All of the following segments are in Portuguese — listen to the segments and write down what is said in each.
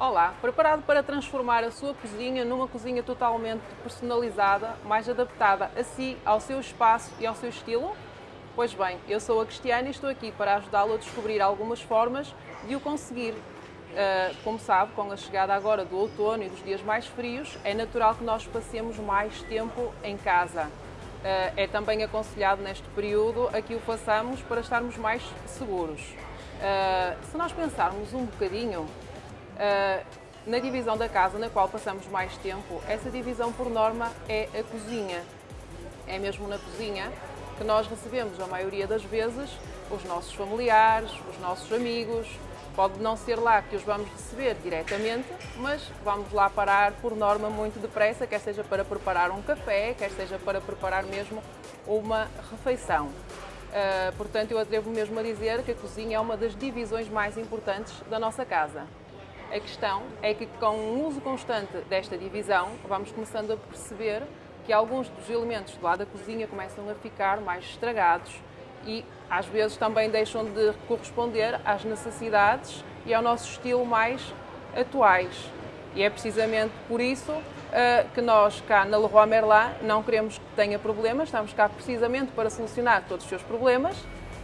Olá, preparado para transformar a sua cozinha numa cozinha totalmente personalizada, mais adaptada a si, ao seu espaço e ao seu estilo? Pois bem, eu sou a Cristiana e estou aqui para ajudá-lo a descobrir algumas formas de o conseguir. Uh, como sabe, com a chegada agora do outono e dos dias mais frios, é natural que nós passemos mais tempo em casa. Uh, é também aconselhado neste período a que o façamos para estarmos mais seguros. Uh, se nós pensarmos um bocadinho, na divisão da casa na qual passamos mais tempo, essa divisão por norma é a cozinha. É mesmo na cozinha que nós recebemos a maioria das vezes os nossos familiares, os nossos amigos. Pode não ser lá que os vamos receber diretamente, mas vamos lá parar por norma muito depressa, quer seja para preparar um café, quer seja para preparar mesmo uma refeição. Uh, portanto, eu atrevo mesmo a dizer que a cozinha é uma das divisões mais importantes da nossa casa. A questão é que com o uso constante desta divisão, vamos começando a perceber que alguns dos elementos do lado da cozinha começam a ficar mais estragados e às vezes também deixam de corresponder às necessidades e ao nosso estilo mais atuais. E é precisamente por isso uh, que nós cá na Leroy Merlin não queremos que tenha problemas, estamos cá precisamente para solucionar todos os seus problemas.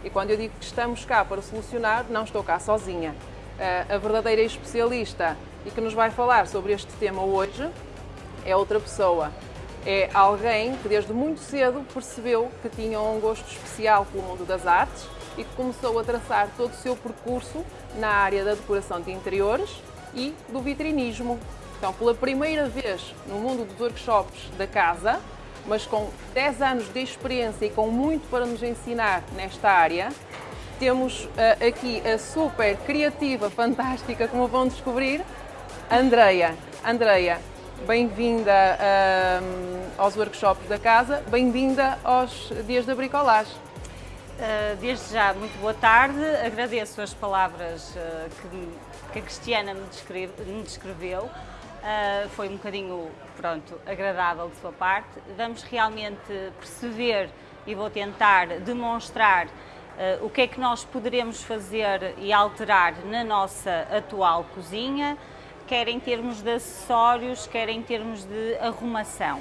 E quando eu digo que estamos cá para solucionar, não estou cá sozinha a verdadeira especialista e que nos vai falar sobre este tema hoje é outra pessoa. É alguém que desde muito cedo percebeu que tinha um gosto especial pelo mundo das artes e que começou a traçar todo o seu percurso na área da decoração de interiores e do vitrinismo. Então, pela primeira vez no mundo dos workshops da casa, mas com 10 anos de experiência e com muito para nos ensinar nesta área, temos uh, aqui a super criativa, fantástica, como vão descobrir, Andreia. Andreia, bem-vinda uh, aos workshops da casa, bem-vinda aos dias da bricolagem. Uh, desde já, muito boa tarde, agradeço as palavras que, que, a Cristiana me, descreve, me descreveu. foi um bocadinho, pronto, agradável de sua parte. Vamos realmente perceber e vou tentar demonstrar uh, o que é que nós poderemos fazer e alterar na nossa atual cozinha, quer em termos de acessórios, quer em termos de arrumação.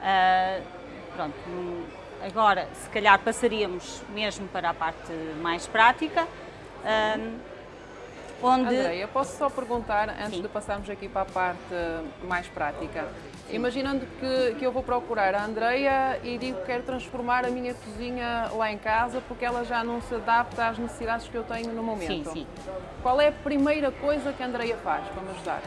Uh, pronto, agora se calhar passaríamos mesmo para a parte mais prática. Uh, onde... Andréia, posso só perguntar, antes Sim. de passarmos aqui para a parte mais prática, Imaginando que, que eu vou procurar a Andreia e digo que quero transformar a minha cozinha lá em casa porque ela já não se adapta às necessidades que eu tenho no momento. Sim, sim. Qual é a primeira coisa que a Andreia faz para me ajudar?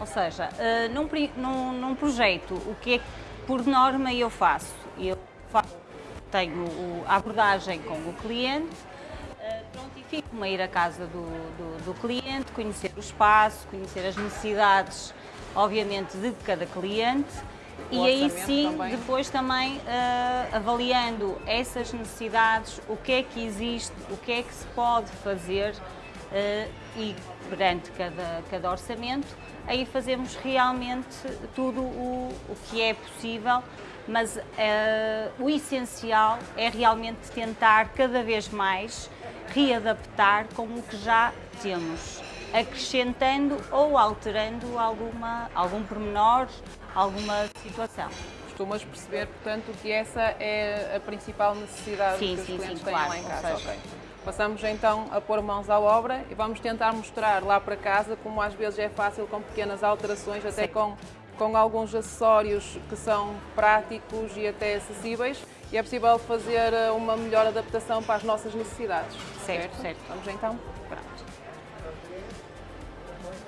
Ou seja, uh, num, num, num, projeto, o que é que por norma eu faço? Eu faço, tenho a abordagem com o cliente, uh, prontifico-me a ir à casa do, do, do cliente, conhecer o espaço, conhecer as necessidades obviamente, de cada cliente o e aí sim, também. depois também uh, avaliando essas necessidades, o que é que existe, o que é que se pode fazer uh, e perante cada, cada orçamento, aí fazemos realmente tudo o, o que é possível, mas uh, o essencial é realmente tentar cada vez mais readaptar com o que já temos acrescentando ou alterando alguma, algum pormenor, alguma situação. Costumas perceber, portanto, que essa é a principal necessidade sim, que os sim, clientes sim, têm claro, lá em casa. Seja... Okay. Passamos então a pôr mãos à obra e vamos tentar mostrar lá para casa como às vezes é fácil com pequenas alterações, até com, com alguns acessórios que são práticos e até acessíveis e é possível fazer eh, uma melhor adaptação para as nossas necessidades. Certo, certo. certo. Vamos então? Pronto.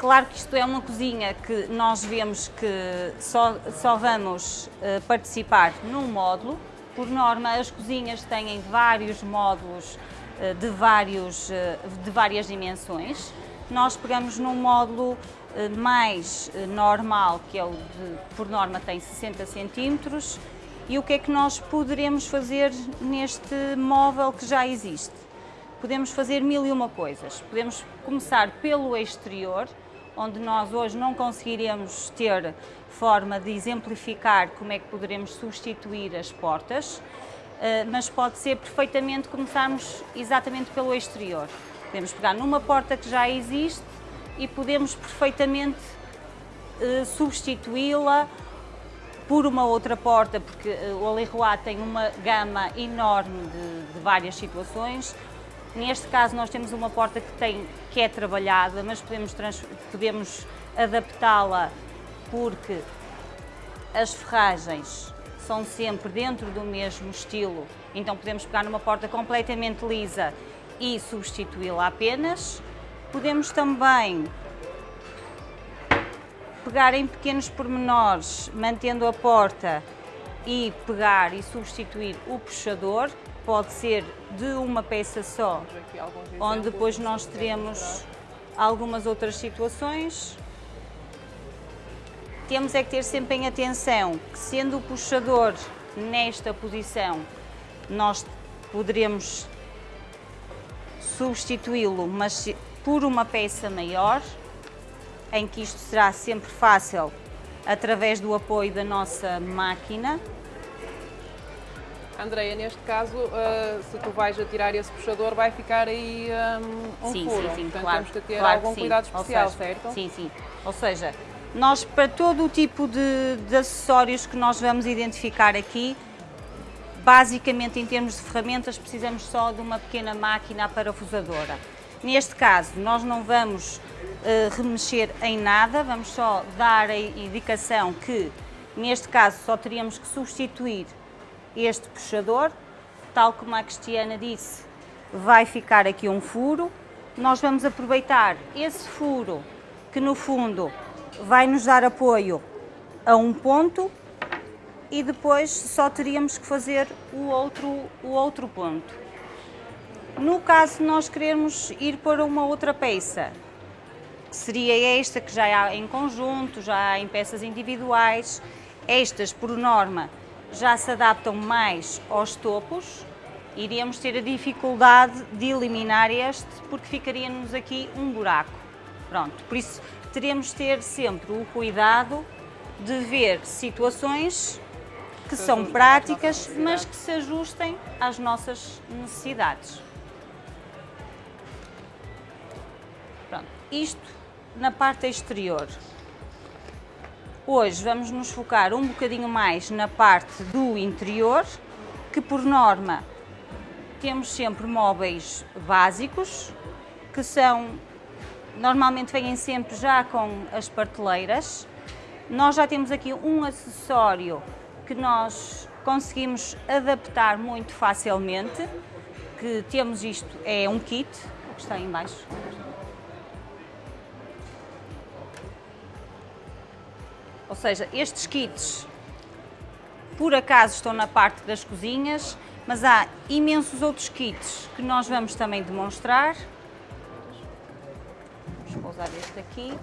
Claro que isto é uma cozinha que nós vemos que só, só vamos uh, participar num módulo. Por norma, as cozinhas têm vários módulos uh, de, vários, uh, de várias dimensões. Nós pegamos num módulo mais normal, que é o de, por norma tem 60 centímetros, e o que é que nós poderemos fazer neste móvel que já existe? Podemos fazer mil e uma coisas. Podemos começar pelo exterior, onde nós hoje não conseguiremos ter forma de exemplificar como é que poderemos substituir as portas, eh, mas pode ser perfeitamente começarmos exatamente pelo exterior. Podemos pegar numa porta que já existe, e podemos perfeitamente uh, substituí-la por uma outra porta, porque uh, o Aleroy tem uma gama enorme de, de, várias situações. Neste caso nós temos uma porta que, tem, que é trabalhada, mas podemos, podemos adaptá-la porque as ferragens são sempre dentro do mesmo estilo, então podemos pegar numa porta completamente lisa e substituí-la apenas. Podemos também pegar em pequenos pormenores, mantendo a porta e pegar e substituir o puxador, pode ser de uma peça só, onde depois nós teremos algumas outras situações. Temos é que ter sempre em atenção que sendo o puxador nesta posição, nós poderemos substituí-lo, mas por uma peça maior, em que isto será sempre fácil através do apoio da nossa máquina. Andreia, neste caso, uh, se tu vais atirar esse puxador, vai ficar aí um, um sim, furo. Sim, sim, Portanto, claro, temos que ter claro algum cuidado especial, seja, certo? Sim, sim. Ou seja, nós, para todo o tipo de, de acessórios que nós vamos identificar aqui, basicamente em termos de ferramentas, precisamos só de uma pequena máquina parafusadora. Neste caso, nós não vamos uh, remexer em nada, vamos só dar a indicação que, neste caso, só teríamos que substituir este puxador, tal como a Cristiana disse, vai ficar aqui um furo. Nós vamos aproveitar esse furo, que no fundo vai nos dar apoio a um ponto, e depois só teríamos que fazer o outro, o outro ponto. No caso de nós querermos ir para uma outra peça, seria esta que já há em conjunto, já há em peças individuais, estas por norma já se adaptam mais aos topos, iríamos ter a dificuldade de eliminar este porque ficaria-nos aqui um buraco. Pronto, por isso teremos de ter sempre o cuidado de ver situações que são práticas, mas que se ajustem às nossas necessidades. Pronto, isto na parte exterior. Hoje vamos nos focar um bocadinho mais na parte do interior, que por norma temos sempre móveis básicos, que são, normalmente vêm sempre já com as prateleiras. Nós já temos aqui um acessório que nós conseguimos adaptar muito facilmente, que temos isto, é um kit, o que está aí em Ou seja, estes kits, por acaso, estão na parte das cozinhas, mas há imensos outros kits que nós vamos também demonstrar. Vamos pousar este aqui.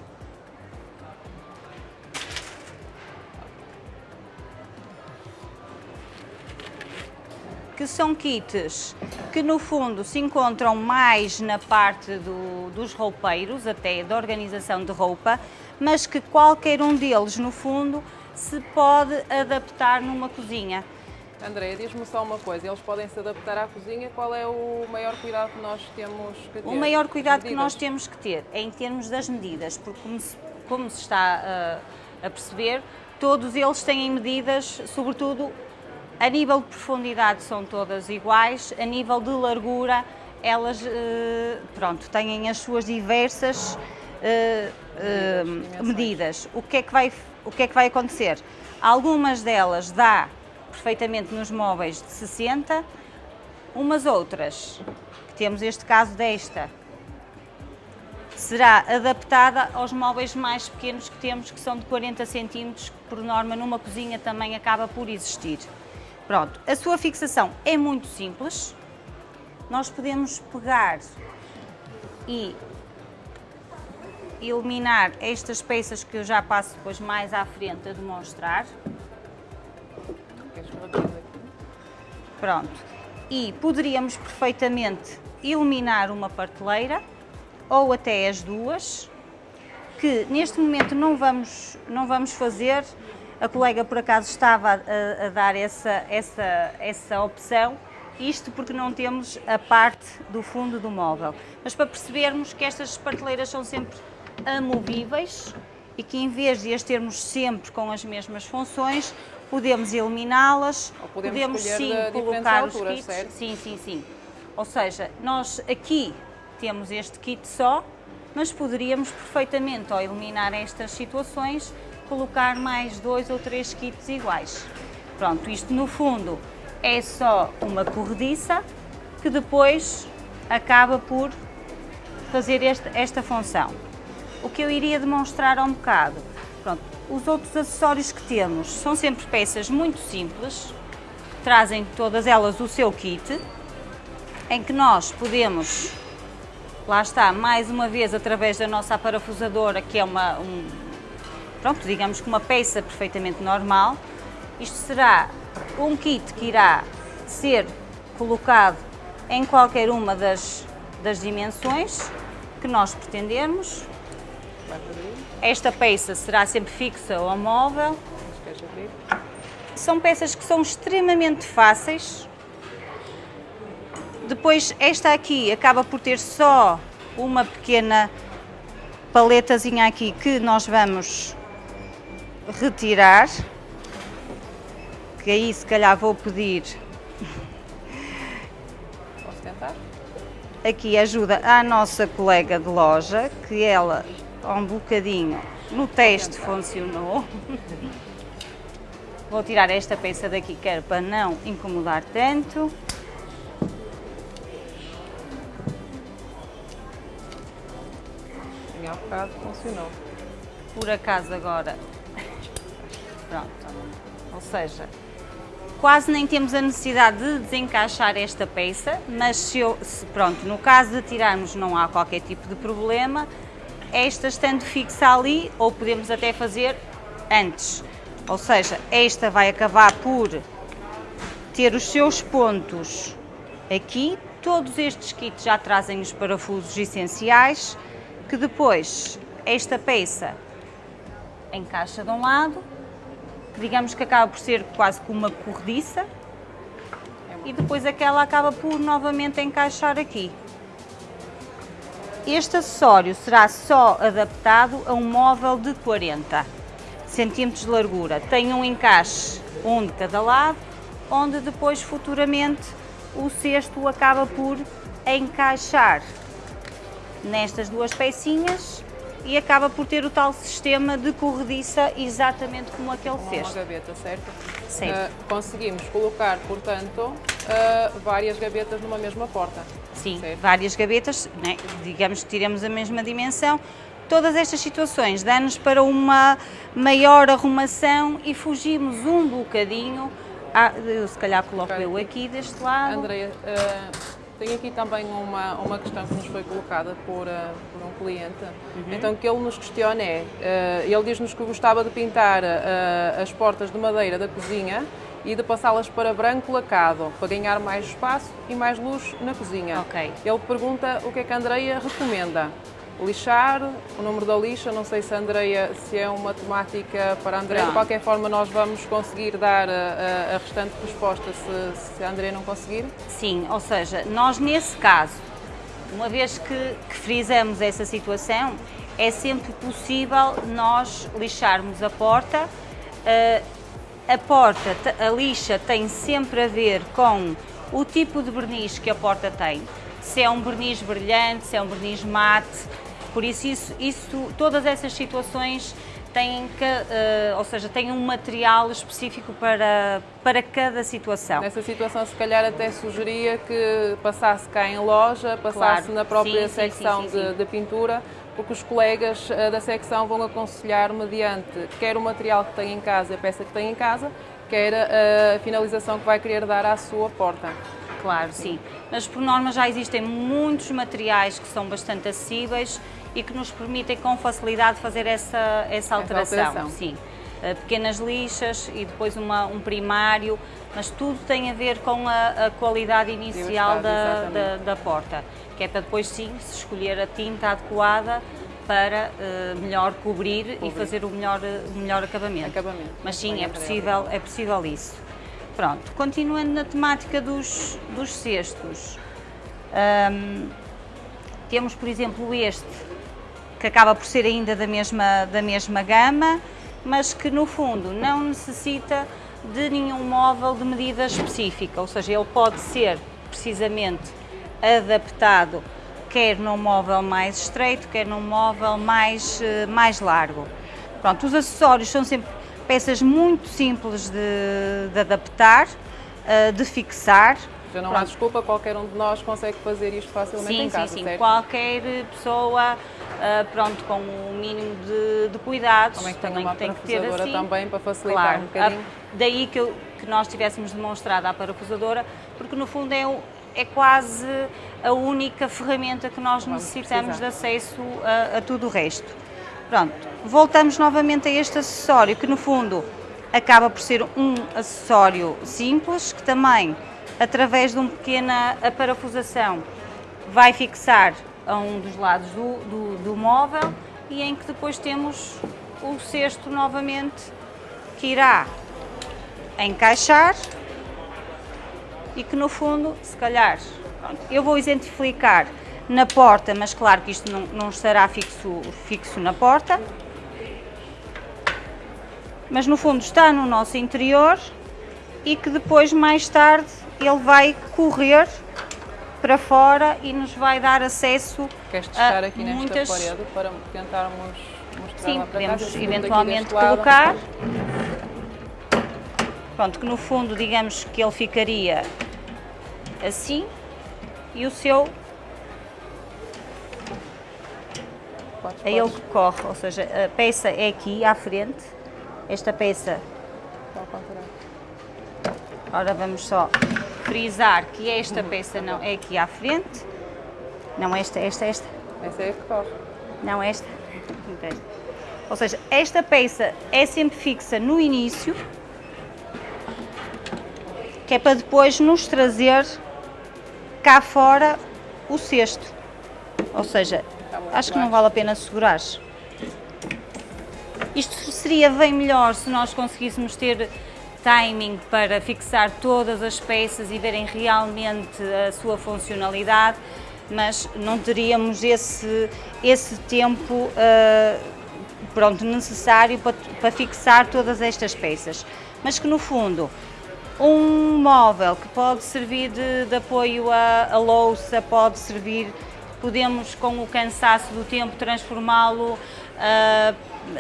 que são kits que no fundo se encontram mais na parte do, dos roupeiros, até da organização de roupa, mas que qualquer um deles no fundo se pode adaptar numa cozinha. Andréia, diz-me só uma coisa, eles podem se adaptar à cozinha, qual é o maior cuidado que nós temos que ter? O maior cuidado que nós temos que ter é em termos das medidas, porque como se, como se está uh, a perceber, todos eles têm medidas, sobretudo a nível de profundidade são todas iguais, a nível de largura elas uh, pronto, têm as suas diversas uh, uh, medidas. O que, é que vai, o que é que vai acontecer? Algumas delas dá perfeitamente nos móveis de 60, umas outras, que temos este caso desta, será adaptada aos móveis mais pequenos que temos, que são de 40 centímetros, que por norma numa cozinha também acaba por existir. Pronto, a sua fixação é muito simples. Nós podemos pegar e eliminar estas peças que eu já passo depois mais à frente a demonstrar. Pronto. E poderíamos perfeitamente eliminar uma parteleira ou até as duas, que neste momento não vamos, não vamos fazer, a colega, por acaso, estava a, a dar essa, essa, essa opção, isto porque não temos a parte do fundo do móvel. Mas para percebermos que estas prateleiras são sempre amovíveis e que em vez de as termos sempre com as mesmas funções, podemos eliminá-las, podemos, podemos sim colocar alturas, os kits. Certo? Sim, sim, sim. Ou seja, nós aqui temos este kit só, mas poderíamos perfeitamente, ao eliminar estas situações, colocar mais dois ou três kits iguais. Pronto, isto no fundo é só uma corrediça que depois acaba por fazer este, esta função. O que eu iria demonstrar um bocado, pronto, os outros acessórios que temos são sempre peças muito simples, trazem todas elas o seu kit, em que nós podemos, lá está, mais uma vez através da nossa parafusadora, que é uma, um, pronto, digamos que uma peça perfeitamente normal, isto será um kit que irá ser colocado em qualquer uma das, das dimensões que nós pretendermos. Esta peça será sempre fixa ou móvel. São peças que são extremamente fáceis. Depois esta aqui acaba por ter só uma pequena paletazinha aqui que nós vamos retirar. Que aí se calhar vou pedir aqui ajuda à nossa colega de loja, que ela, um bocadinho, no teste funcionou. Vou tirar esta peça daqui, quero para não incomodar tanto. Em há bocado funcionou. Por acaso agora, pronto, ou seja, quase nem temos a necessidade de desencaixar esta peça, mas se, eu, se, pronto, no caso de tirarmos não há qualquer tipo de problema, esta estando fixa ali, ou podemos até fazer antes, ou seja, esta vai acabar por ter os seus pontos aqui, todos estes kits já trazem os parafusos essenciais, que depois esta peça encaixa de um lado digamos que acaba por ser quase como uma corrediça e depois aquela acaba por novamente encaixar aqui. Este acessório será só adaptado a um móvel de 40 centímetros de largura. Tem um encaixe, um de cada lado, onde depois futuramente o cesto acaba por encaixar nestas duas pecinhas e acaba por ter o tal sistema de corrediça exatamente como aquele como fez. Uma gaveta, certo? Sim. Uh, conseguimos colocar, portanto, uh, várias gavetas numa mesma porta. Sim, certo? várias gavetas, né? digamos que tiramos a mesma dimensão. Todas estas situações dão-nos para uma maior arrumação e fugimos um bocadinho. Ah, eu se calhar coloco eu aqui deste lado. Andreia, uh tenho aqui também uma, uma questão que nos foi colocada por, uh, por um cliente. Uhum. Então, o que ele nos questiona é: uh, ele diz-nos que gostava de pintar as portas de madeira da cozinha e de passá-las para branco lacado, para ganhar mais espaço e mais luz na cozinha. Okay. Ele pergunta o que é que a Andreia recomenda lixar, o número da lixa, não sei se a Andreia, se é uma temática para a Andreia, de qualquer forma nós vamos conseguir dar a, a restante resposta se, se a Andreia não conseguir? Sim, ou seja, nós nesse caso, uma vez que, que frisamos essa situação, é sempre possível nós lixarmos a porta, uh, a porta, a lixa tem sempre a ver com o tipo de verniz que a porta tem, se é um verniz brilhante, se é um verniz mate, por isso, isso, isso todas essas situações têm que, uh, ou seja, têm um material específico para, para cada situação. Nessa situação, se calhar até sugeria que passasse cá em loja, passasse claro. na própria sim, secção sim, sim, de, de, pintura, porque os colegas uh, da secção vão aconselhar mediante quer o material que tem em casa, a peça que tem em casa, quer a, a finalização que vai querer dar à sua porta. Claro, sim. Mas por norma já existem muitos materiais que são bastante acessíveis e que nos permitem com facilidade fazer essa, essa alteração. Essa alteração. Sim. Uh, pequenas lixas e depois uma, um primário, mas tudo tem a ver com a, a qualidade inicial da, da, da, porta, que é para depois sim se escolher a tinta adequada para uh, melhor cobrir, cobrir, e fazer o melhor, o melhor acabamento. acabamento. Mas sim, é possível, é possível isso. Pronto, continuando na temática dos, dos cestos, um, temos por exemplo este, que acaba por ser ainda da mesma, da mesma gama, mas que no fundo não necessita de nenhum móvel de medida específica, ou seja, ele pode ser precisamente adaptado quer num móvel mais estreito, quer num móvel mais, eh, mais largo. Pronto, os acessórios são sempre peças muito simples de, de adaptar, eh, de fixar. Já não há desculpa, qualquer um de nós consegue fazer isto facilmente sim, em casa, Sim, sim, certo? qualquer pessoa, uh, pronto, com o um mínimo de, de cuidados, também, também uma tem que ter assim. também para facilitar claro, um bocadinho. A, daí que, eu, que nós tivéssemos demonstrado a parafusadora, porque no fundo é, é quase a única ferramenta que nós Vamos necessitamos precisar. de acesso a, a tudo o resto. Pronto, voltamos novamente a este acessório, que no fundo acaba por ser um acessório simples, que também através de uma pequena parafusação, vai fixar a um dos lados do, do, do móvel e em que depois temos o cesto novamente que irá encaixar e que no fundo, se calhar, eu vou exemplificar na porta, mas claro que isto não, não estará fixo, fixo na porta, mas no fundo está no nosso interior e que depois mais tarde ele vai correr para fora e nos vai dar acesso Queres testar aqui nesta muitas... parede para tentarmos mostrar Sim, podemos casa, eventualmente colocar. Pronto, que no fundo digamos que ele ficaria assim e o seu é ele que corre, ou seja, a peça é aqui à frente, esta peça. Ora vamos só frisar que esta peça não é aqui à frente. Não esta, esta, esta. Essa é a que corre. Não esta. Ou seja, esta peça é sempre fixa no início, que é para depois nos trazer cá fora o cesto. Ou seja, acho que não vale a pena segurar. Isto seria bem melhor se nós conseguíssemos ter timing para fixar todas as peças e verem realmente a sua funcionalidade, mas não teríamos esse, esse tempo uh, pronto, necessário para, para fixar todas estas peças. Mas que no fundo, um móvel que pode servir de, de apoio à, à louça, pode servir, podemos com o cansaço do tempo transformá-lo uh,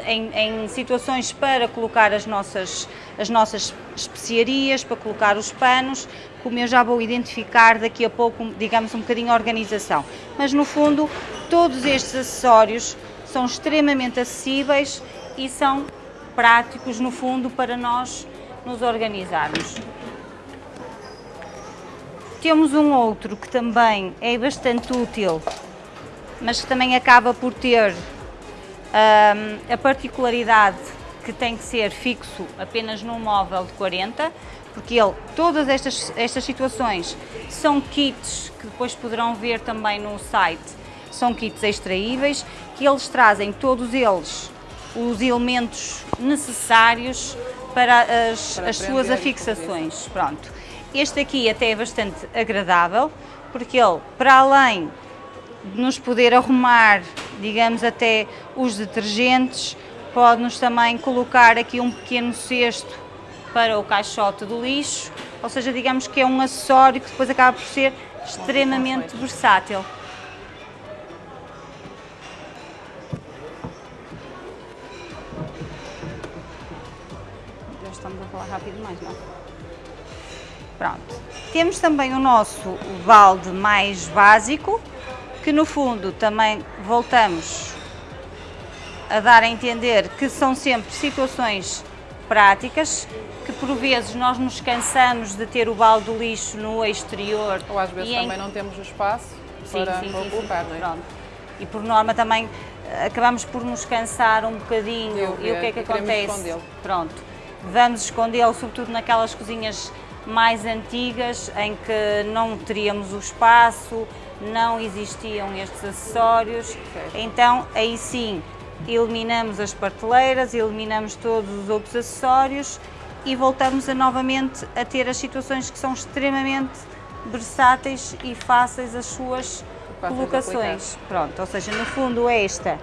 em, em, situações para colocar as nossas, as nossas especiarias, para colocar os panos, como eu já vou identificar daqui a pouco, digamos, um bocadinho a organização. Mas no fundo, todos estes acessórios são extremamente acessíveis e são práticos, no fundo, para nós nos organizarmos. Temos um outro que também é bastante útil, mas que também acaba por ter um, a particularidade que tem que ser fixo apenas num móvel de 40, porque ele, todas estas, estas situações são kits que depois poderão ver também no site, são kits extraíveis, que eles trazem todos eles os elementos necessários para as, para as suas afixações. Pronto. Este aqui até é bastante agradável, porque ele, para além nos poder arrumar, digamos, até os detergentes, pode-nos também colocar aqui um pequeno cesto para o caixote do lixo, ou seja, digamos que é um acessório que depois acaba por ser extremamente versátil. Já estamos a falar rápido demais, não? Pronto. Temos também o nosso balde mais básico, que no fundo também voltamos a dar a entender que são sempre situações práticas, que por vezes nós nos cansamos de ter o balde do lixo no exterior. Ou às vezes também em... não temos o espaço sim, para, sim, sim, colocar, não é? E por norma também eh, acabamos por nos cansar um bocadinho e o que é que acontece? Pronto, vamos escondê-lo sobretudo naquelas cozinhas mais antigas em que não teríamos o espaço, não existiam estes acessórios, então aí sim eliminamos as prateleiras, eliminamos todos os outros acessórios e voltamos a, novamente a ter as situações que são extremamente versáteis e fáceis as suas colocações. Pronto, ou seja, no fundo esta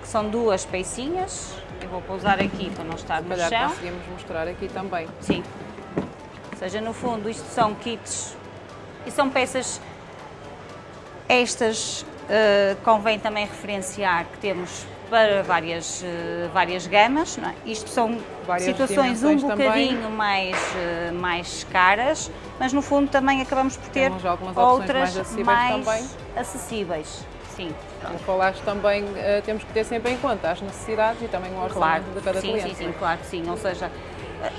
que são duas pecinhas. Eu vou pousar aqui para não estar no Calhar chão. conseguimos mostrar aqui também. Sim. Ou seja, no fundo, isto são kits e são peças. Estas eh, convém também referenciar que temos para várias, eh, várias gamas. É? Isto são Várias situações um também. bocadinho mais, eh, mais caras, mas no fundo também acabamos por ter outras mais acessíveis mais acessíveis. Sim, Como falaste também, eh, temos que ter sempre em conta as necessidades e também o orçamento Claro, de cada sim, cliente. sim, sim, claro que sim. Ou seja,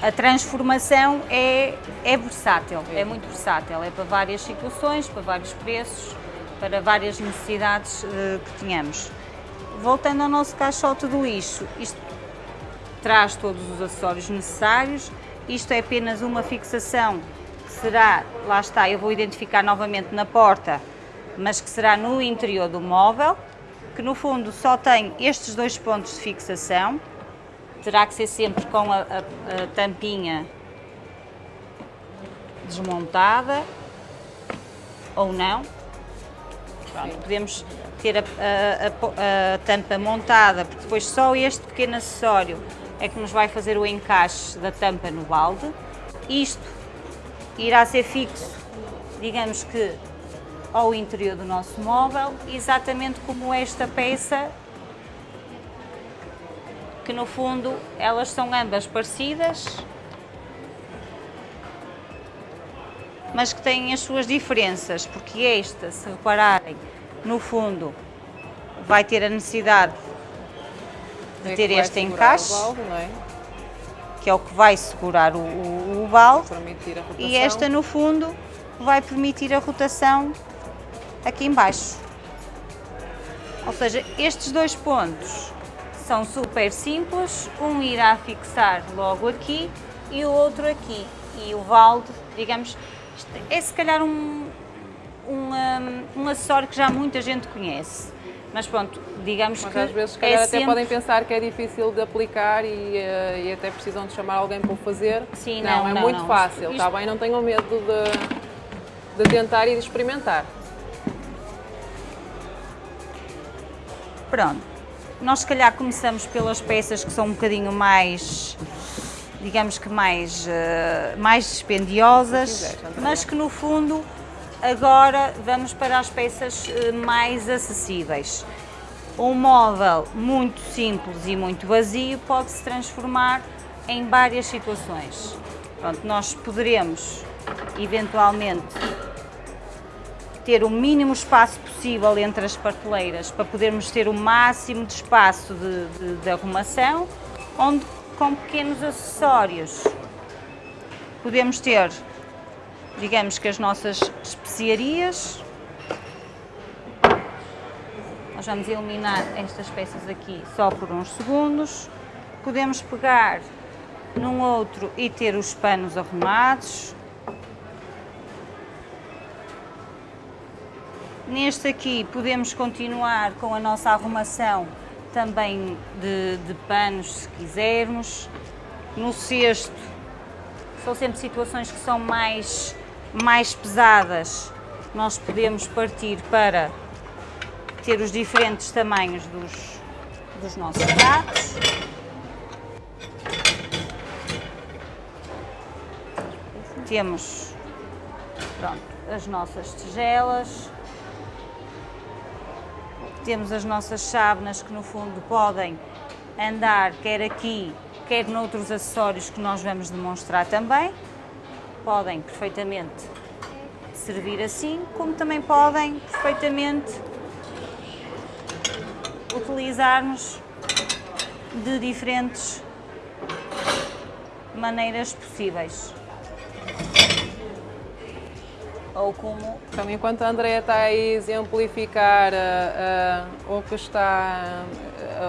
a- a transformação é, é versátil, é. É. muito versátil. É para várias situações, para vários preços, para várias necessidades eh, que tenhamos. Voltando ao nosso caixote do lixo, isto traz todos os acessórios necessários. Isto é apenas uma fixação que será, lá está, eu vou identificar novamente na porta, mas que será no interior do móvel, que no fundo só tem estes dois pontos de fixação. Terá que ser sempre com a, a- a tampinha desmontada ou não. Pronto, podemos ter a, a- a a tampa montada, porque depois só este pequeno acessório é que nos vai fazer o encaixe da tampa no balde. Isto irá ser fixo, digamos que ao interior do nosso móvel, exatamente como esta peça, que no fundo elas são ambas parecidas, mas que têm as suas diferenças, porque esta, se repararem, no fundo vai ter a necessidade de É ter este encaixe, balde, é? que é o que vai segurar o, o, o balde, e esta no fundo vai permitir a rotação aqui em baixo. Ou seja, estes dois pontos são super simples, um irá fixar logo aqui e o outro aqui. E o balde, digamos, é se calhar um, um, um, acessório que já muita gente conhece. Mas pronto, digamos Mas que às vezes, se é calhar, até sempre- podem pensar que é difícil de aplicar e, eh, e até precisam de chamar alguém para o fazer. Sim, não, não, é não, muito não. fácil, Isto- está bem? Não tenham medo de, de tentar e de experimentar. Pronto, nós se calhar começamos pelas peças que são um bocadinho mais, digamos que mais, eh, mais dispendiosas, mas que no fundo agora vamos para as peças eh, mais acessíveis. Um móvel muito simples e muito vazio pode se transformar em várias situações. Pronto, nós poderemos eventualmente ter o mínimo espaço possível entre as prateleiras para podermos ter o máximo de espaço de, de- de arrumação, onde com pequenos acessórios podemos ter, digamos que as nossas especiarias. Nós vamos eliminar estas peças aqui só por uns segundos. Podemos pegar num outro e ter os panos arrumados. Neste aqui podemos continuar com a nossa arrumação também de, de panos, se quisermos. No cesto, são sempre situações que são mais, mais pesadas. Nós podemos partir para ter os diferentes tamanhos dos, dos nossos pratos. Temos pronto, as nossas tigelas. Temos as nossas chávenas que no fundo podem andar quer aqui, quer noutros acessórios que nós vamos demonstrar também. Podem perfeitamente servir assim, como também podem perfeitamente utilizarmos de diferentes maneiras possíveis. Ou como enquanto a Andrea está a exemplificar ah, ah, o que está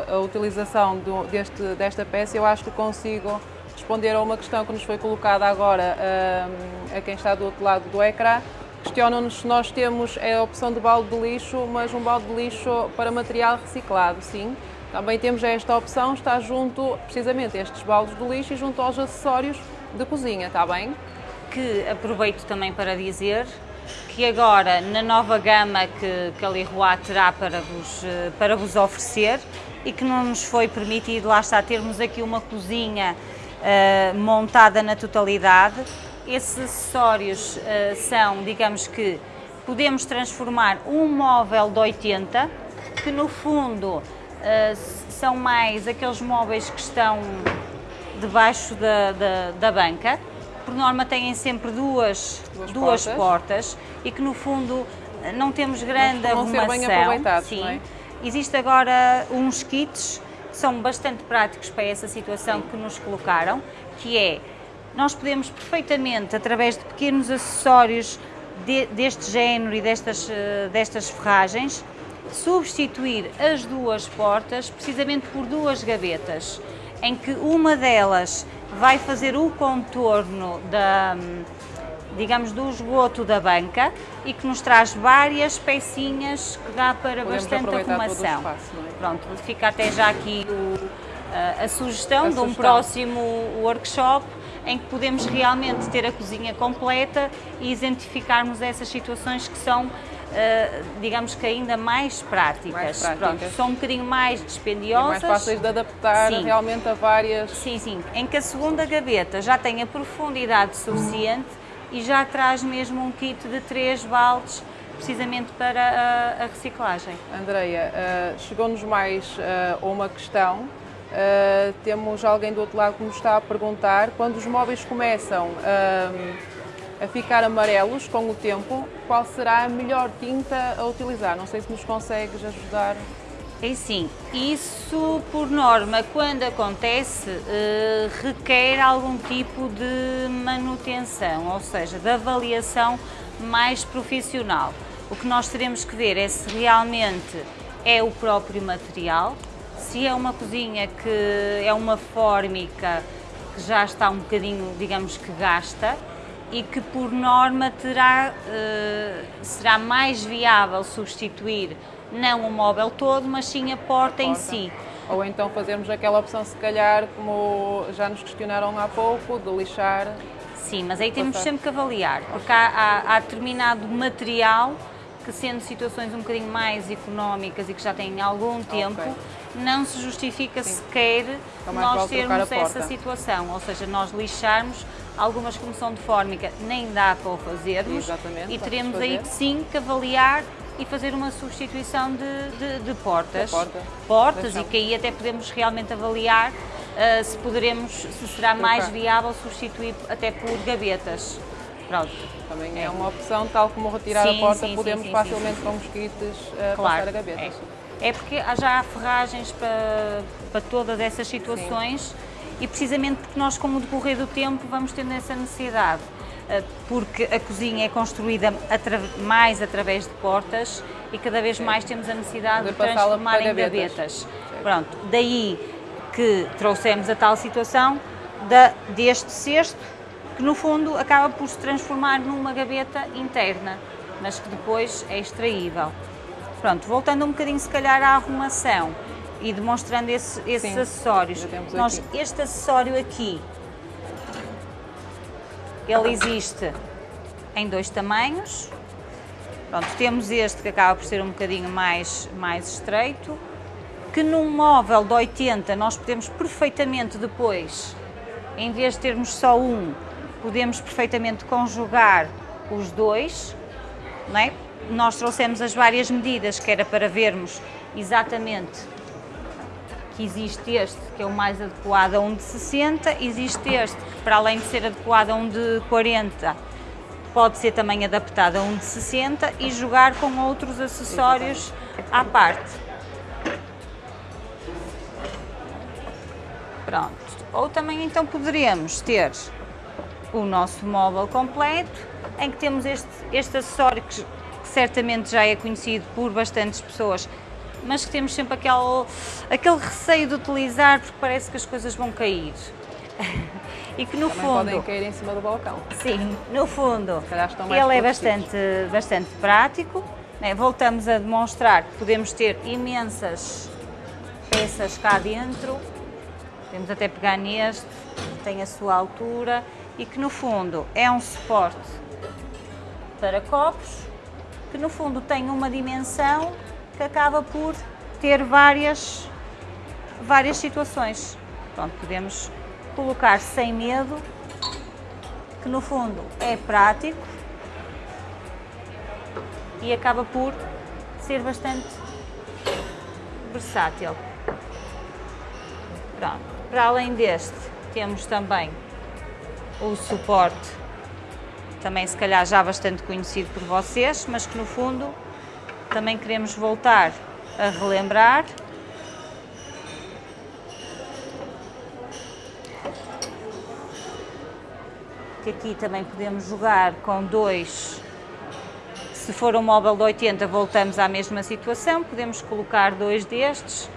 a, a utilização do- deste, desta peça, eu acho que consigo responder a uma questão que nos foi colocada agora a quem está do outro lado do ecrã. Questionam-nos se nós temos a opção de balde de lixo, mas um balde de lixo para material reciclado, sim. Também temos esta opção, está junto, precisamente, a estes baldes de lixo e junto aos acessórios de cozinha, está bem? Que aproveito também para dizer que agora na nova gama que, que a Leroy terá para vos, eh, para vos oferecer, e que não nos foi permitido, lá está, termos aqui uma cozinha uh, montada na totalidade. Esses acessórios uh, são, digamos que, podemos transformar um móvel de 80, que no fundo uh, são mais aqueles móveis que estão debaixo da, da, da banca, por norma têm sempre duas, duas, duas portas. portas. e que no fundo não temos grande Mas arrumação. Ser bem aproveitados, sim. É? Existe agora uns kits que são bastante práticos para essa situação que nos colocaram, que é, nós podemos perfeitamente, através de pequenos acessórios de, deste género e destas, eh, destas ferragens, substituir as duas portas precisamente por duas gavetas, em que uma delas vai fazer o contorno da, digamos, do esgoto da banca e que nos traz várias pecinhas que dá para Podemos bastante arrumação. Espaço, é? Pronto, fica até já aqui o, a, a, sugestão a de um sugestão. próximo workshop em que podemos realmente ter a cozinha completa e identificarmos essas situações que são Uh, digamos que ainda mais práticas. mais práticas. Pronto, são um bocadinho mais dispendiosas. E mais fáceis de adaptar sim. realmente a várias... Sim, sim. Em que a segunda gaveta já tem a profundidade suficiente e já traz mesmo um kit de três baldes precisamente para a, a reciclagem. Andreia, uh, chegou-nos mais uh, uma questão. Uh, temos alguém do outro lado que nos está a perguntar, quando os móveis começam a ficar amarelos com o tempo, qual será a melhor tinta a utilizar? Não sei se nos consegues ajudar. É sim, isso por norma, quando acontece, eh, requer algum tipo de manutenção, ou seja, de avaliação mais profissional. O que nós teremos que ver é se realmente é o próprio material, se é uma cozinha que é uma fórmica que já está um bocadinho, digamos que gasta, e que por norma terá, eh, será mais viável substituir não o móvel todo, mas sim a porta, a porta. em si. Ou então fazermos aquela opção, se calhar, como já nos questionaram há pouco, de lixar. Sim, mas aí temos sempre que avaliar, porque há, há, há determinado material que sendo situações um bocadinho mais económicas e que já têm algum tempo, okay. Não se justifica Sim. sequer então nós termos essa situação, ou seja, nós lixarmos algumas como são de fórmica, nem dá para o fazermos Exatamente, e teremos aí sim que avaliar e fazer uma substituição de, de, de portas, porta. portas e que aí até podemos realmente avaliar uh, se poderemos, se será mais viável substituir até por gavetas. Pronto. Também é uma opção, tal como retirar sim, a porta, sim, podemos sim, facilmente com mosquitos uh, claro, passar a gavetas. É. é porque já há ferragens para, para todas essas situações e precisamente porque nós, com o decorrer do tempo, vamos tendo essa necessidade. Eh, porque a cozinha é construída atra mais através de portas e cada vez mais temos a necessidade de, de transformar em gavetas. gavetas. Pronto, daí que trouxemos a tal situação da, deste cesto, que no fundo acaba por se transformar numa gaveta interna, mas que depois é extraível. Pronto, voltando um bocadinho se calhar à arrumação e demonstrando esse, esses Sim, acessórios. Nós, este acessório aqui ele existe em dois tamanhos. Pronto, temos este que acaba por ser um bocadinho mais, mais estreito, que num móvel de 80 nós podemos perfeitamente depois, em vez de termos só um, podemos perfeitamente conjugar os dois, não é? Nós trouxemos as várias medidas que era para vermos exatamente que existe este, que é o mais adequado a um de 60, existe este, que para além de ser adequado a um de 40, pode ser também adaptado a um de 60 e jogar com outros acessórios à parte. Pronto. Ou também então poderíamos ter o nosso móvel completo, em que temos este, este acessório que, que certamente já é conhecido por bastantes pessoas, mas que temos sempre aquele, aquele receio de utilizar porque parece que as coisas vão cair. e que no Também fundo... podem cair em cima do balcão. Sim, no fundo, ele é bastante, bastante prático. Né? Voltamos a demonstrar que podemos ter imensas peças cá dentro. Podemos até pegar neste, que tem a sua altura e que no fundo é um suporte para copos, que no fundo tem uma dimensão que acaba por ter várias várias situações. Pronto, podemos colocar sem medo, que no fundo é prático e acaba por ser bastante versátil. Pronto. Para além deste, temos também o suporte, também se calhar já bastante conhecido por vocês, mas que no fundo também queremos voltar a relembrar. Que aqui também podemos jogar com dois. Se for um móvel de 80 voltamos à mesma situação, podemos colocar dois destes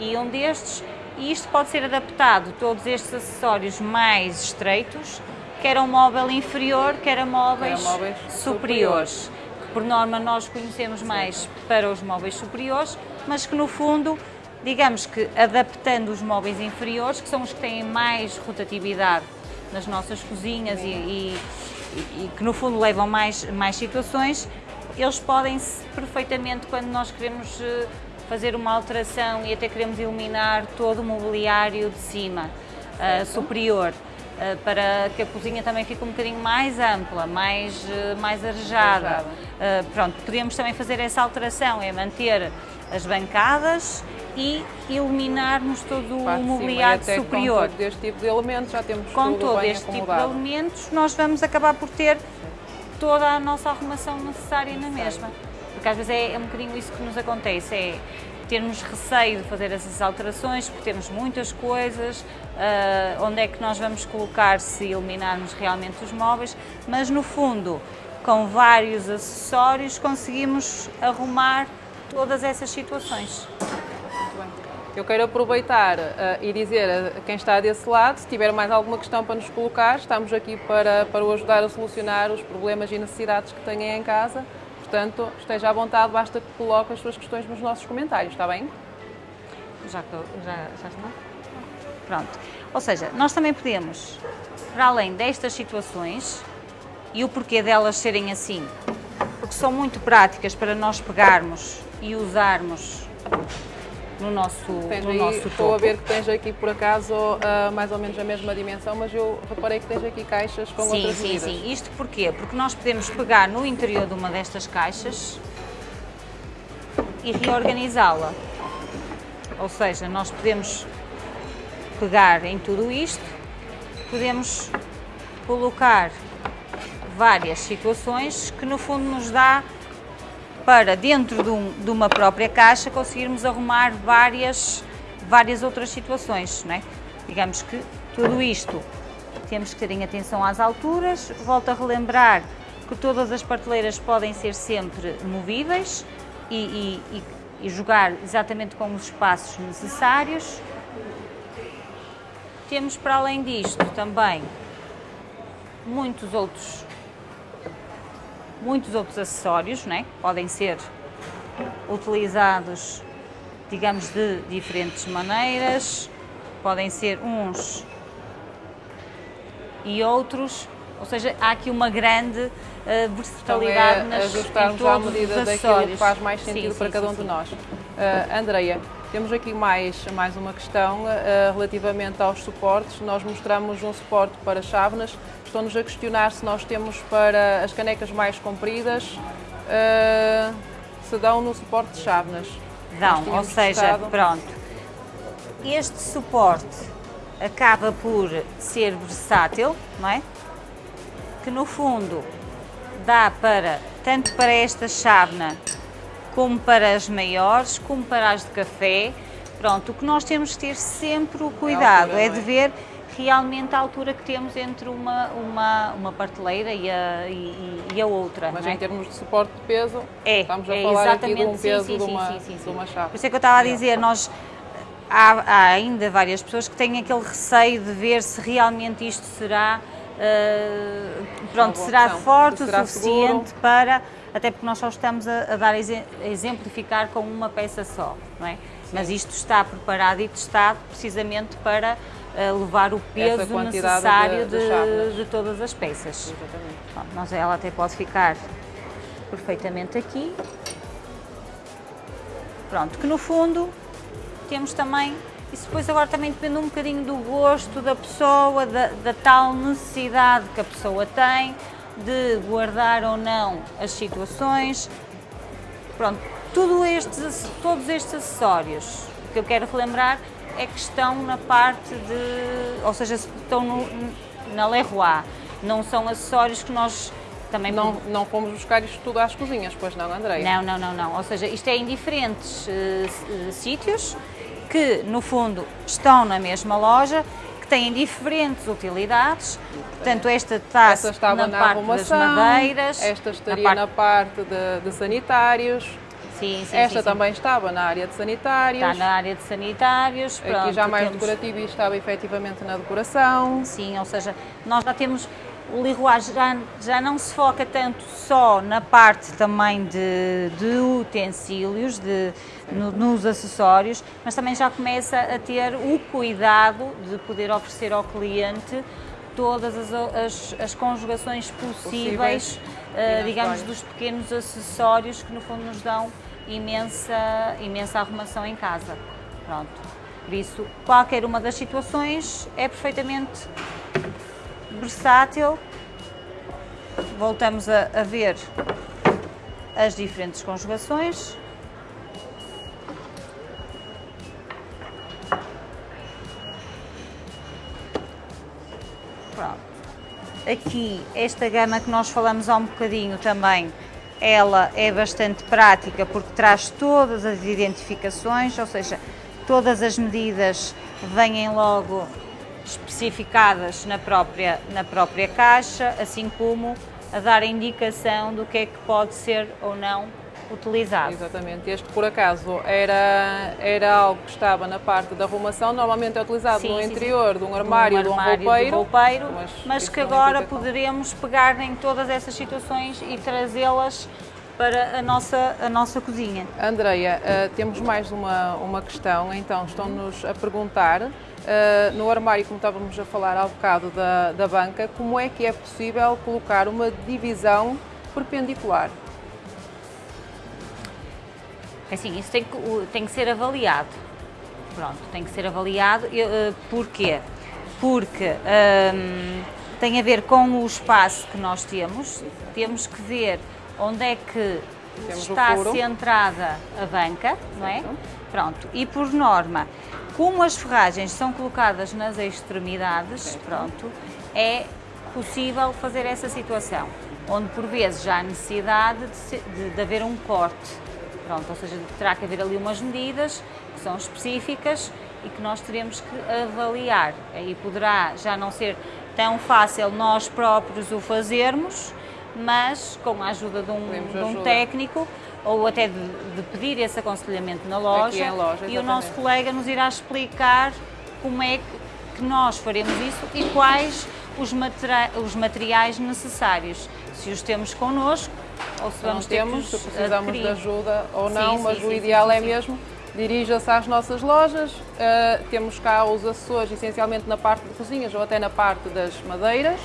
e um destes. E isto pode ser adaptado, todos estes acessórios mais estreitos, quer a um móvel inferior, quer a móveis, móveis superiores. superiores. Que por norma nós conhecemos mais para os móveis superiores, mas que no fundo, digamos que adaptando os móveis inferiores, que são os que têm mais rotatividade nas nossas cozinhas e, e, e que no fundo levam mais, mais situações, eles podem perfeitamente, quando nós queremos eh, fazer uma alteração e até queremos eliminar todo o mobiliário de cima, uh, superior, para que a cozinha também fique um bocadinho mais ampla, mais, uh, mais arejada. pronto, podemos também fazer essa alteração, é manter as bancadas e eliminarmos todo o mobiliário superior. Com todo este tipo de elementos já temos Com todo este acomodado. tipo de elementos nós vamos acabar por ter toda a nossa arrumação necessária na mesma. Porque às vezes é, é um bocadinho isso que nos acontece, é termos receio de fazer essas alterações, porque temos muitas coisas, uh, onde é que nós vamos colocar se eliminarmos realmente os móveis, mas no fundo, com vários acessórios, conseguimos arrumar todas essas situações. Eu quero aproveitar uh, e dizer a quem está desse lado, se tiver mais alguma questão para nos colocar, estamos aqui para, para o ajudar a solucionar os problemas e necessidades que tenham em casa. Portanto, esteja à vontade, basta que coloque as suas questões nos nossos comentários, está bem? Já, já, já está? Pronto. Ou seja, nós também podemos, para além destas situações, e o porquê delas serem assim, porque são muito práticas para nós pegarmos e usarmos no nosso, no aí, nosso Estou a ver que tens aqui, por acaso, uh, mais ou menos a mesma dimensão, mas eu reparei que tens aqui caixas com sim, outras sim, medidas. Sim, sim. Isto porquê? Porque nós podemos pegar no interior de uma destas caixas e reorganizá-la. Ou seja, nós podemos pegar em tudo isto, podemos colocar várias situações que no fundo nos dá para dentro de, um, de, uma própria caixa conseguirmos arrumar várias, várias outras situações, não é? Digamos que tudo isto temos que ter em atenção às alturas, volto a relembrar que todas as prateleiras podem ser sempre movíveis e, e, e, jogar exatamente com os espaços necessários. Temos para além disto também muitos outros muitos outros acessórios, né? podem ser utilizados, digamos, de diferentes maneiras, podem ser uns e outros, ou seja, há aqui uma grande uh, versatilidade então é nas, ajustarmos à medida daquilo que faz mais sentido sim, para sim, cada um sim, de nós. Uh, Andreia, temos aqui mais, mais uma questão uh, relativamente aos suportes. Nós mostramos um suporte para chávenas Estão-nos a questionar se nós temos para as canecas mais compridas, uh, se dão no suporte de chávenas. Dão, ou seja, testado. pronto. Este suporte acaba por ser versátil, não é? Que no fundo dá para, tanto para esta chávena, como para as maiores, como para as de café. Pronto, o que nós temos que ter sempre o cuidado é, altura, é de ver realmente a altura que temos entre uma, uma, uma parteleira e a, e, e a outra. Mas é? em termos de suporte de peso, é, estamos a é falar aqui de um peso sim, sim, de, uma, sim, de uma chave. Por isso é que eu estava a dizer, nós há, há, ainda várias pessoas que têm aquele receio de ver se realmente isto será, uh, pronto, será forte será o suficiente seguro. para, até porque nós só estamos a, a dar a exemplificar com uma peça só, não é? Mas isto está preparado e testado precisamente para levar o peso necessário de, de, de, todas as peças. Bom, nós, ela até pode ficar perfeitamente aqui. Pronto, que no fundo temos também Isso depois agora também depende um bocadinho do gosto da pessoa, da, da tal necessidade que a pessoa tem de guardar ou não as situações. Pronto, tudo estes, todos estes acessórios que eu quero relembrar é que estão na parte de, ou seja, estão no, na Leroy, não são acessórios que nós também... Não, não fomos buscar isto tudo às cozinhas, pois não, Andréia? Não, não, não, não, ou seja, isto é em diferentes uh, sítios, que no fundo estão na mesma loja, que têm diferentes utilidades, portanto esta está na, na, parte das madeiras, esta estaria na parte, na parte de, de sanitários, Sim, sim, Esta sim, também estava na área de sanitários. Está na área de sanitários. Aqui pronto, já mais temos... decorativo e estava efetivamente na decoração. Sim, ou seja, nós já temos o Leroy já, já não se foca tanto só na parte também de, de utensílios, de, no, nos acessórios, mas também já começa a ter o cuidado de poder oferecer ao cliente todas as, as, as conjugações possíveis, uh, digamos, dos pequenos acessórios que no fundo nos dão imensa, imensa arrumação em casa. Pronto. Por isso, qualquer uma das situações é perfeitamente versátil. Voltamos a, a ver as diferentes conjugações. Aqui, esta gama que nós falamos há um bocadinho também, ela é bastante prática porque traz todas as identificações, ou seja, todas as medidas vêm logo especificadas na própria, na própria caixa, assim como a dar a indicação do que é que pode ser ou não utilizado. Exatamente. Este, por acaso, era, era algo que estava na parte da arrumação, normalmente é utilizado sim, no sim, interior sim. de um armário, de um roupeiro, roupeiro mas, mas que agora poderemos pegar em todas essas situações e trazê-las para a nossa, a nossa cozinha. Andreia, uh, temos mais uma, uma questão, então estão-nos a perguntar, uh, no armário, como estávamos a falar há bocado da, da banca, como é que é possível colocar uma divisão perpendicular? É assim, isso tem que, tem que ser avaliado. Pronto, tem que ser avaliado. Uh, porquê? Porque um, tem a ver com o espaço que nós temos, temos que ver onde é que temos está centrada a banca, não é? Pronto, e por norma, como as ferragens são colocadas nas extremidades, pronto, é possível fazer essa situação, onde por vezes já há necessidade de, de, de haver um corte, pronto, ou seja, terá que haver ali umas medidas que são específicas e que nós teremos que avaliar. Aí poderá já não ser tão fácil nós próprios o fazermos, mas com a ajuda de um, de um técnico ou até de, de, pedir esse aconselhamento na loja, loja e o nosso colega nos irá explicar como é que, que nós faremos isso e quais os, materi os materiais necessários, se os temos connosco ou se vamos temos, se precisamos adquirir. de ajuda ou não, sim, mas sim, o sim, ideal é mesmo dirija-se às nossas lojas, uh, temos cá os acessórios essencialmente na parte de cozinhas ou até na parte das madeiras,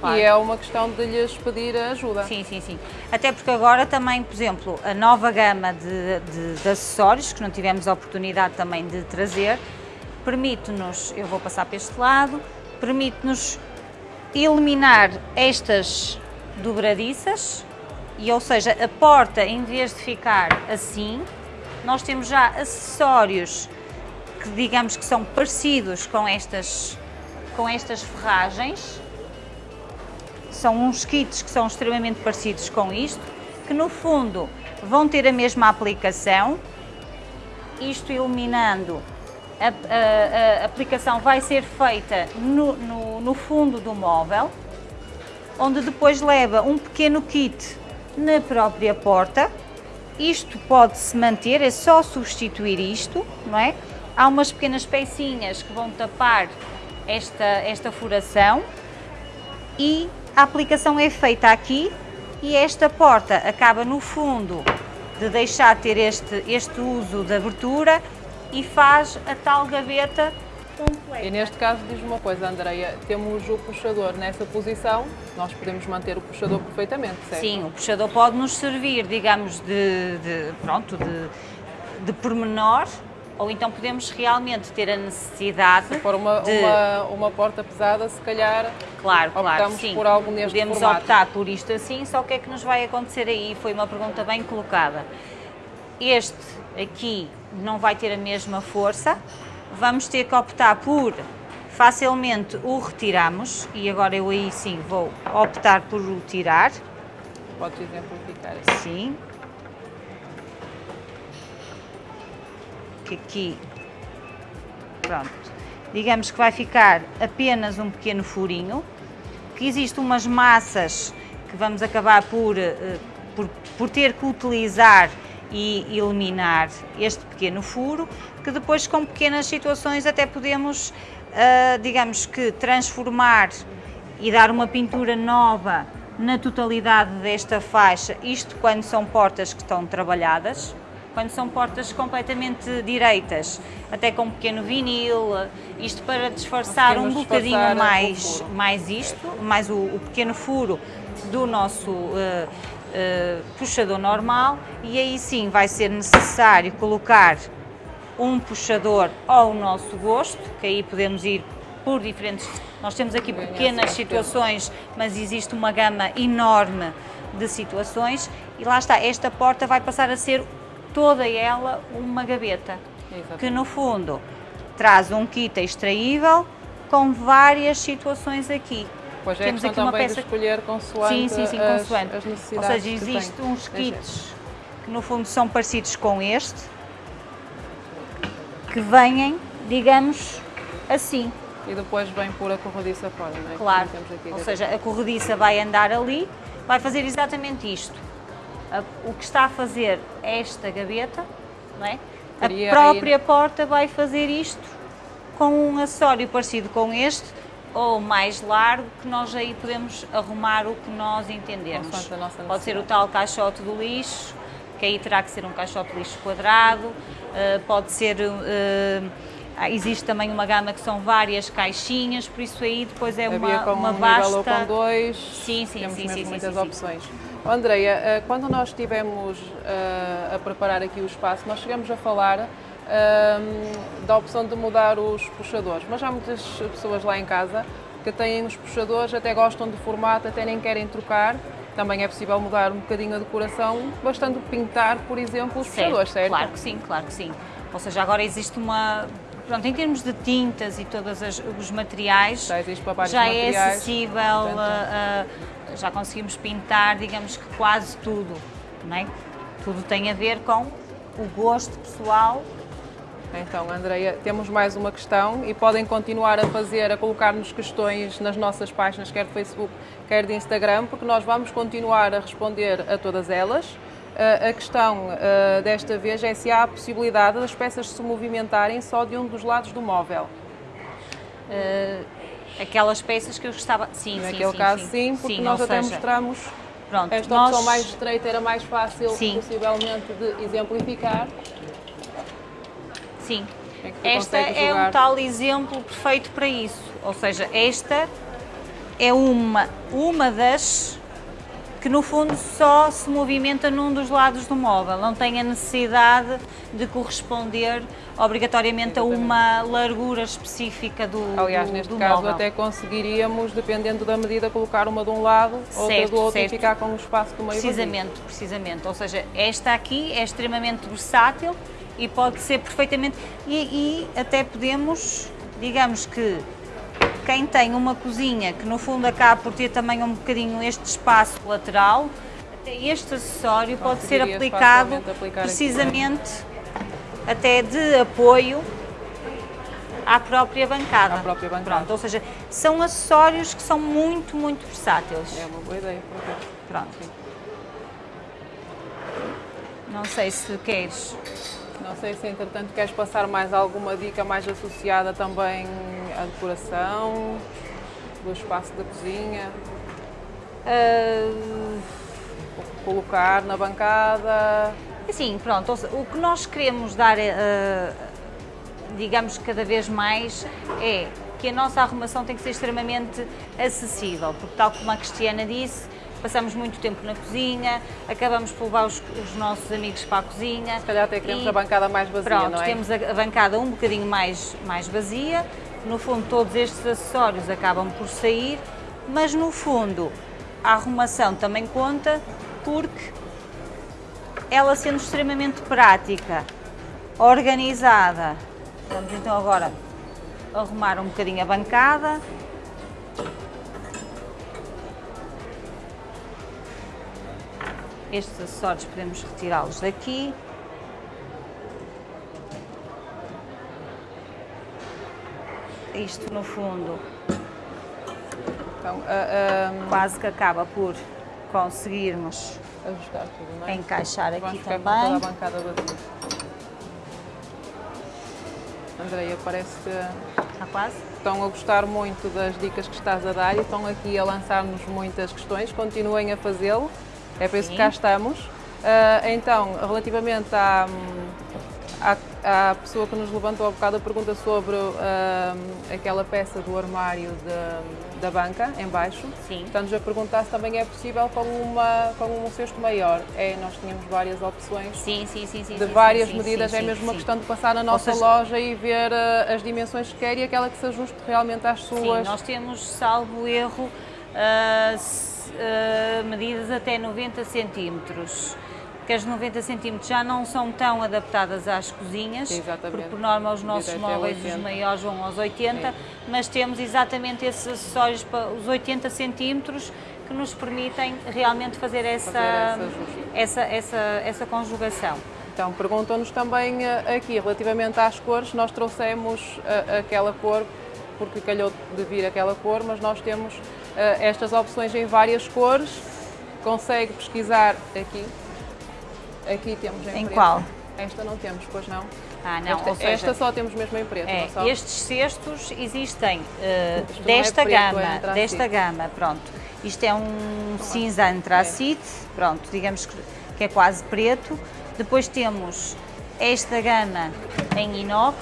Claro. E é uma questão de lhes pedir ajuda. Sim, sim, sim. Até porque agora também, por exemplo, a nova gama de, de, de acessórios, que não tivemos a oportunidade também de trazer, permite-nos, eu vou passar para este lado, permite-nos eliminar estas dobradiças, e ou seja, a porta em vez de ficar assim, nós temos já acessórios que digamos que são parecidos com estas, com estas ferragens, são uns kits que são extremamente parecidos com isto, que no fundo vão ter a mesma aplicação, isto iluminando, a, a, a aplicação vai ser feita no, no, no fundo do móvel, onde depois leva um pequeno kit na própria porta, isto pode-se manter, é só substituir isto, não é? Há umas pequenas pecinhas que vão tapar esta, esta furação e a aplicação é feita aqui e esta porta acaba no fundo de deixar ter este, este uso de abertura e faz a tal gaveta completa. E neste caso diz uma coisa, Andreia, temos o puxador nessa posição, nós podemos manter o puxador perfeitamente, certo? Sim, o puxador pode nos servir, digamos, de, de pronto, de, de pormenor, ou então podemos realmente ter a necessidade Se for uma, de... uma, uma porta pesada, se calhar Claro, claro, sim. por algo neste Podemos formato. optar por isto assim, só o que é que nos vai acontecer aí? Foi uma pergunta bem colocada. Este aqui não vai ter a mesma força, vamos ter que optar por facilmente o retiramos e agora eu aí sim vou optar por o tirar, Podes exemplificar sim. Que aqui, pronto, digamos que vai ficar apenas um pequeno furinho, que existem umas massas que vamos acabar por, eh, por, por ter que utilizar e eliminar este pequeno furo, que depois com pequenas situações até podemos, ah, digamos que, transformar e dar uma pintura nova na totalidade desta faixa, isto quando são portas que estão trabalhadas, quando são portas completamente direitas, até com um pequeno vinil, isto para disfarçar um bocadinho disfarçar o mais, mais isto, mais o, o pequeno furo do nosso eh, eh, puxador normal e aí sim vai ser necessário colocar um puxador ao nosso gosto, que aí podemos ir por diferentes. Nós temos aqui pequenas situações, mas existe uma gama enorme de situações e lá está, esta porta vai passar a ser toda ela uma gaveta, Exatamente. que no fundo traz um kit extraível com várias situações aqui. Pois é, Temos aqui uma peça de escolher consoante Sim, sim, sim, as, consoante. as Ou necessidades seja, que tem. existem uns kits que no fundo são parecidos com este, que vêm, digamos, assim, E depois vem por a corrediça fora, não é? claro. Ou seja, a corrediça vai andar ali, vai fazer exatamente isto. O que está a fazer esta gaveta, não é? A própria porta vai fazer isto com um acessório parecido com este, ou mais largo, que nós aí podemos arrumar o que nós entendermos. Pode ser o tal caixote do lixo, que aí terá que ser um caixote de lixo quadrado, eh, pode ser. ah, existe também uma gama que são várias caixinhas, por isso aí depois é Havia uma, com uma um vasta. com dois. Sim, sim, Temos sim, sim, muitas sim, sim. Oh, Andreia, eh, quando nós estivemos eh, a preparar aqui o espaço, nós chegamos a falar ahm, da opção de mudar os puxadores, mas há muitas pessoas lá em casa que têm os puxadores, até gostam de formato, até nem querem trocar. Também é possível mudar um bocadinho a decoração, bastando pintar, por exemplo, os puxadores, certo? Claro que sim, claro que sim. Ou seja, agora existe uma. Pronto, em termos de tintas e todos os materiais, Já já é acessível, portanto- a- a- já conseguimos pintar, digamos que quase tudo, não é? Tudo tem a ver com o gosto pessoal. Então, Andreia, temos mais uma questão e podem continuar a fazer, a colocar-nos questões nas nossas páginas, quer de Facebook, quer de Instagram, porque nós vamos continuar a responder a todas elas. Uh, a questão uh, desta vez é se há a possibilidade das peças se movimentarem só de um dos lados do móvel. eh, aquelas peças que eu gostava. Sim, sim, Naquele sim, caso, sim, sim, porque Sim, nós até seja, mostramos Pronto, esta nós, opção mais estreita, era mais fácil, Sim. possivelmente, de exemplificar. Sim. É Esta é um jogar. tal exemplo perfeito para isso. Ou seja, esta é uma, uma das que no fundo só se movimenta num dos lados do móvel, não tem a necessidade de corresponder obrigatoriamente a uma largura específica do, Aliás, do, neste do caso móvel. até conseguiríamos, dependendo da medida, colocar uma de um lado, outra Certo, do outro certo. e ficar com o espaço do meio vazio. Precisamente, precisamente. Ou seja, esta aqui é extremamente versátil e pode ser perfeitamente. E, e até podemos, digamos que quem tem uma cozinha que no fundo acaba por ter também um bocadinho este espaço lateral, até este acessório pode ser aplicado precisamente até de apoio à própria bancada. À própria bancada. Pronto, ou seja, são acessórios que são muito, muito versáteis. É uma boa ideia. por acaso. Pronto. Não sei se queres. Não sei se, entretanto, queres passar mais alguma dica mais associada também à decoração do espaço da cozinha, Ah, colocar na bancada. assim, pronto, ou seja, o que nós queremos dar, ah, digamos, cada vez mais é que a nossa arrumação tem que ser extremamente acessível, porque tal como a Cristiana disse, passamos muito tempo na cozinha, acabamos por levar os, os nossos amigos para a cozinha. Se calhar até queremos a bancada mais vazia, pronto, não é? temos a, a bancada um bocadinho mais, mais vazia, no fundo todos estes acessórios acabam por sair, mas no fundo a arrumação também conta porque ela sendo extremamente prática, organizada, vamos então agora arrumar um bocadinho a bancada. Estes acessórios podemos retirá-los daqui. Isto no fundo Então, a- a- quase que acaba por conseguirmos ajustar tudo, é? encaixar Vamos aqui com toda a também. bancada vazia. Andreia, parece que Está quase? estão a gostar muito das dicas que estás a dar e estão aqui a lançar-nos muitas questões. Continuem a fazê-lo, é para isso que Sim. cá estamos. Ah, então, relativamente à, à, à pessoa que nos levantou há bocado a pergunta sobre ah, aquela peça do armário de- da banca, em baixo, Sim. estamos a perguntar se também é possível com, uma, com um cesto maior. É, nós tínhamos várias opções Sim, sim, sim, sim. de sim, várias sim, medidas, sim, é sim, mesmo uma sim. questão de passar na nossa seja- loja e ver eh, as dimensões que quer e aquela que se ajuste realmente às Sim, suas. nós temos, salvo erro, ah, ah, medidas até 90 centímetros. Que as 90 centímetros já não são tão adaptadas às cozinhas, Exatamente. porque por norma os nossos móveis, 80. os maiores, vão aos 80, mas temos exatamente esses acessórios para os 80 centímetros que nos permitem realmente fazer essa, Fazer ajuste. essa, essa, essa conjugação. Então, perguntam-nos também eh, aqui, relativamente às cores, nós trouxemos eh, aquela cor, porque calhou de vir aquela cor, mas nós temos estas opções em várias cores. Consegue pesquisar aqui. Aqui temos em, Em preto. qual? Esta não temos, pois não. Ah, não, esta, seja, esta só temos mesmo em preto, É, não só? estes cestos existem eh, Isto não é desta preto, é gama, antracite. desta gama, pronto. Isto é um cinza antracite, pronto, digamos que, que é quase preto. Depois temos esta gama em inox,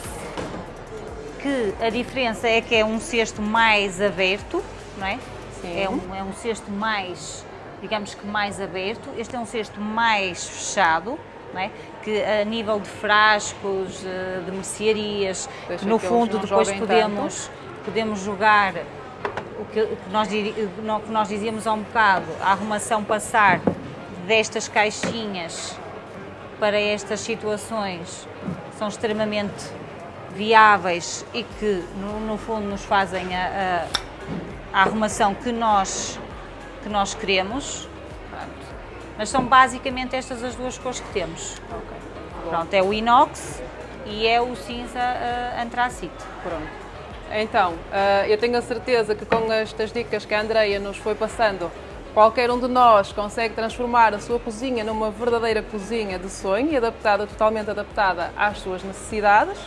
que a diferença é que é um cesto mais aberto, não é? Sim. É um, é um cesto mais, digamos que mais aberto. Este é um cesto mais fechado, não é? Que a nível de frascos, eh, de mercearias, no que eles fundo depois podemos, podemos jogar o que, o que nós, o que nós dizíamos há um bocado, a arrumação passar destas caixinhas para estas situações são extremamente viáveis e que no, no fundo nos fazem a, a- a arrumação que nós, que nós queremos. Pronto. Mas são basicamente estas as duas cores que temos. Ok. Bom. Pronto, é o inox e é o cinza uh, antracite. Pronto. Então, ah, eu tenho a certeza que com estas dicas que a Andreia nos foi passando, qualquer um de nós consegue transformar a sua cozinha numa verdadeira cozinha de sonho e adaptada, totalmente adaptada às suas necessidades.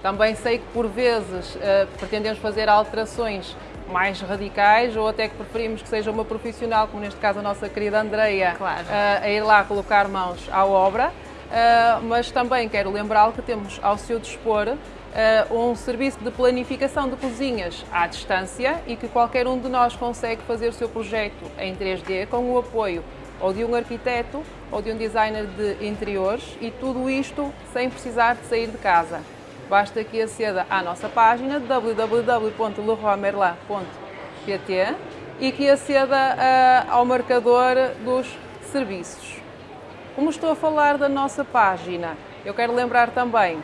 Também sei que por vezes ah, pretendemos fazer alterações mais radicais ou até que preferimos que seja uma profissional, como neste caso a nossa querida Andreia, Claro. ah, a ir lá colocar mãos à obra. Uh, mas também quero lembrá-lo que temos ao seu dispor uh, um serviço de planificação de cozinhas à distância e que qualquer um de nós consegue fazer o seu projeto em 3D com o apoio ou de um arquiteto ou de um designer de interiores e tudo isto sem precisar de sair de casa. Basta que aceda à nossa página www.leroymerlin.pt e que aceda uh, ao marcador dos serviços. Como estou a falar da nossa página, eu quero lembrar também,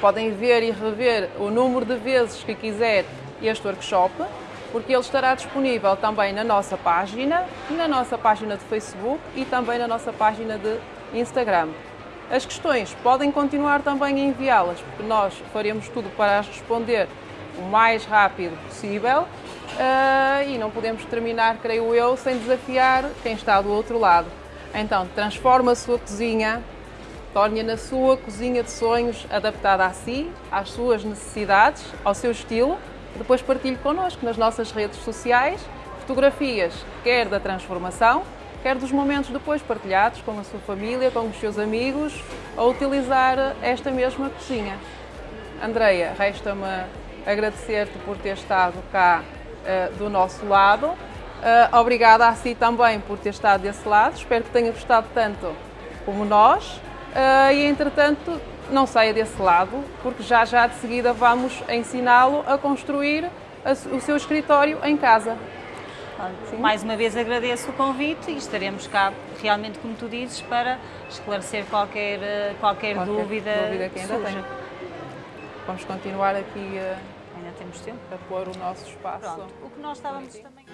podem ver e rever o número de vezes que quiser este workshop, porque ele estará disponível também na nossa página, na nossa página de Facebook e também na nossa página de Instagram. As questões podem continuar também a enviá-las, porque nós faremos tudo para as responder o mais rápido possível uh, e não podemos terminar, creio eu, sem desafiar quem está do outro lado. Então, transforma a sua cozinha, torne-a na sua cozinha de sonhos, adaptada a si, às suas necessidades, ao seu estilo. Depois partilhe connosco nas nossas redes sociais fotografias, quer da transformação, quer dos momentos depois partilhados com a sua família, com os seus amigos, a utilizar esta mesma cozinha. Andreia, resta-me agradecer-te por ter estado cá uh, do nosso lado Uh, obrigada a si também por ter estado desse lado. Espero que tenha gostado tanto como nós. Uh, e entretanto, não saia desse lado, porque já já de seguida vamos ensiná-lo a construir a, o seu escritório em casa. Mais uma vez agradeço o convite e estaremos cá, realmente, como tu dizes, para esclarecer qualquer, uh, qualquer, qualquer dúvida, dúvida que ainda tenha. Vamos continuar aqui ainda temos tempo. a pôr o nosso espaço. Pronto. O que nós estávamos também.